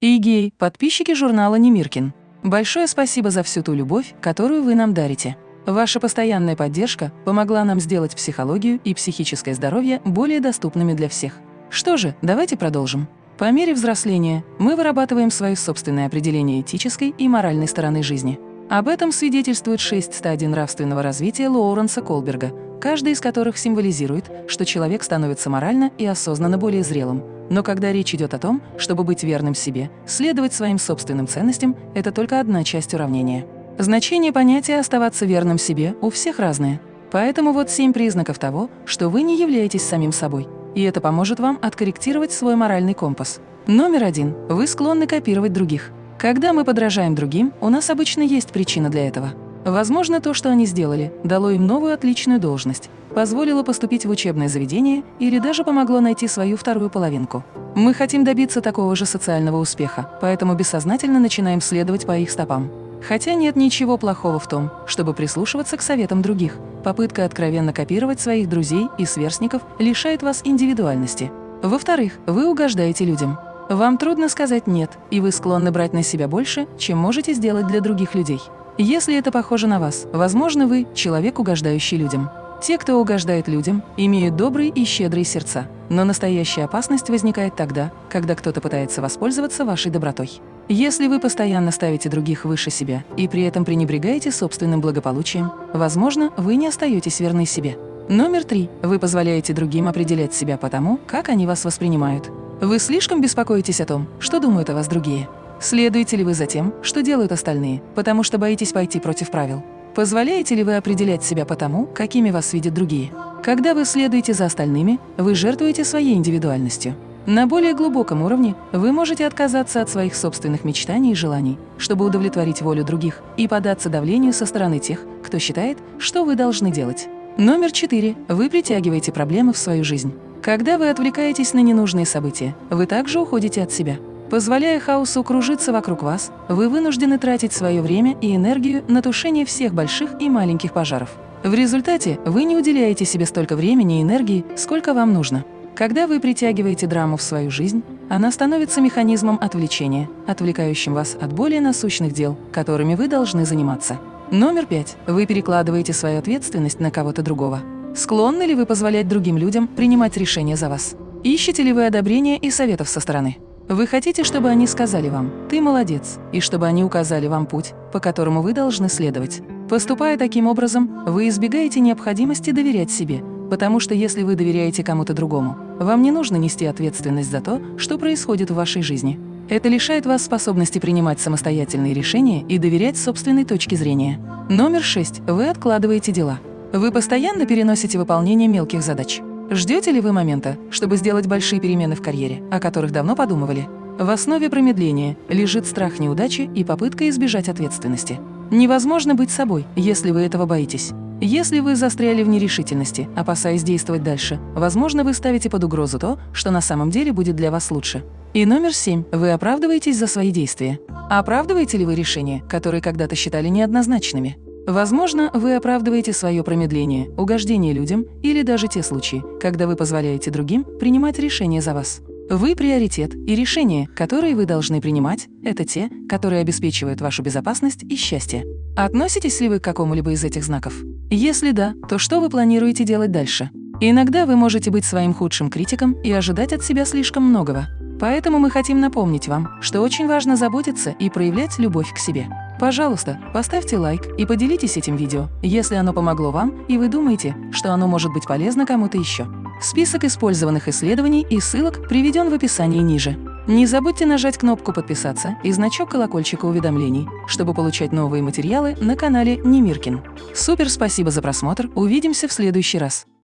И подписчики журнала Немиркин. Большое спасибо за всю ту любовь, которую вы нам дарите. Ваша постоянная поддержка помогла нам сделать психологию и психическое здоровье более доступными для всех. Что же, давайте продолжим. По мере взросления мы вырабатываем свое собственное определение этической и моральной стороны жизни. Об этом свидетельствует шесть стадий нравственного развития Лоуренса Колберга, каждая из которых символизирует, что человек становится морально и осознанно более зрелым, но когда речь идет о том, чтобы быть верным себе, следовать своим собственным ценностям – это только одна часть уравнения. Значение понятия «оставаться верным себе» у всех разное. Поэтому вот семь признаков того, что вы не являетесь самим собой. И это поможет вам откорректировать свой моральный компас. Номер один. Вы склонны копировать других. Когда мы подражаем другим, у нас обычно есть причина для этого. Возможно, то, что они сделали, дало им новую отличную должность, позволило поступить в учебное заведение или даже помогло найти свою вторую половинку. Мы хотим добиться такого же социального успеха, поэтому бессознательно начинаем следовать по их стопам. Хотя нет ничего плохого в том, чтобы прислушиваться к советам других. Попытка откровенно копировать своих друзей и сверстников лишает вас индивидуальности. Во-вторых, вы угождаете людям. Вам трудно сказать «нет», и вы склонны брать на себя больше, чем можете сделать для других людей. Если это похоже на вас, возможно, вы – человек, угождающий людям. Те, кто угождает людям, имеют добрые и щедрые сердца. Но настоящая опасность возникает тогда, когда кто-то пытается воспользоваться вашей добротой. Если вы постоянно ставите других выше себя и при этом пренебрегаете собственным благополучием, возможно, вы не остаетесь верны себе. Номер три. Вы позволяете другим определять себя по тому, как они вас воспринимают. Вы слишком беспокоитесь о том, что думают о вас другие. Следуете ли вы за тем, что делают остальные, потому что боитесь пойти против правил? Позволяете ли вы определять себя по тому, какими вас видят другие? Когда вы следуете за остальными, вы жертвуете своей индивидуальностью. На более глубоком уровне вы можете отказаться от своих собственных мечтаний и желаний, чтобы удовлетворить волю других и податься давлению со стороны тех, кто считает, что вы должны делать. Номер четыре. Вы притягиваете проблемы в свою жизнь. Когда вы отвлекаетесь на ненужные события, вы также уходите от себя. Позволяя хаосу кружиться вокруг вас, вы вынуждены тратить свое время и энергию на тушение всех больших и маленьких пожаров. В результате вы не уделяете себе столько времени и энергии, сколько вам нужно. Когда вы притягиваете драму в свою жизнь, она становится механизмом отвлечения, отвлекающим вас от более насущных дел, которыми вы должны заниматься. Номер пять. Вы перекладываете свою ответственность на кого-то другого. Склонны ли вы позволять другим людям принимать решения за вас? Ищете ли вы одобрения и советов со стороны? Вы хотите, чтобы они сказали вам «ты молодец» и чтобы они указали вам путь, по которому вы должны следовать. Поступая таким образом, вы избегаете необходимости доверять себе, потому что если вы доверяете кому-то другому, вам не нужно нести ответственность за то, что происходит в вашей жизни. Это лишает вас способности принимать самостоятельные решения и доверять собственной точке зрения. Номер шесть. Вы откладываете дела. Вы постоянно переносите выполнение мелких задач. Ждете ли вы момента, чтобы сделать большие перемены в карьере, о которых давно подумывали? В основе промедления лежит страх неудачи и попытка избежать ответственности. Невозможно быть собой, если вы этого боитесь. Если вы застряли в нерешительности, опасаясь действовать дальше, возможно, вы ставите под угрозу то, что на самом деле будет для вас лучше. И номер семь. Вы оправдываетесь за свои действия. Оправдываете ли вы решения, которые когда-то считали неоднозначными? Возможно, вы оправдываете свое промедление, угождение людям или даже те случаи, когда вы позволяете другим принимать решения за вас. Вы приоритет, и решения, которые вы должны принимать, это те, которые обеспечивают вашу безопасность и счастье. Относитесь ли вы к какому-либо из этих знаков? Если да, то что вы планируете делать дальше? Иногда вы можете быть своим худшим критиком и ожидать от себя слишком многого. Поэтому мы хотим напомнить вам, что очень важно заботиться и проявлять любовь к себе. Пожалуйста, поставьте лайк и поделитесь этим видео, если оно помогло вам и вы думаете, что оно может быть полезно кому-то еще. Список использованных исследований и ссылок приведен в описании ниже. Не забудьте нажать кнопку «Подписаться» и значок колокольчика уведомлений, чтобы получать новые материалы на канале Немиркин. Супер спасибо за просмотр, увидимся в следующий раз.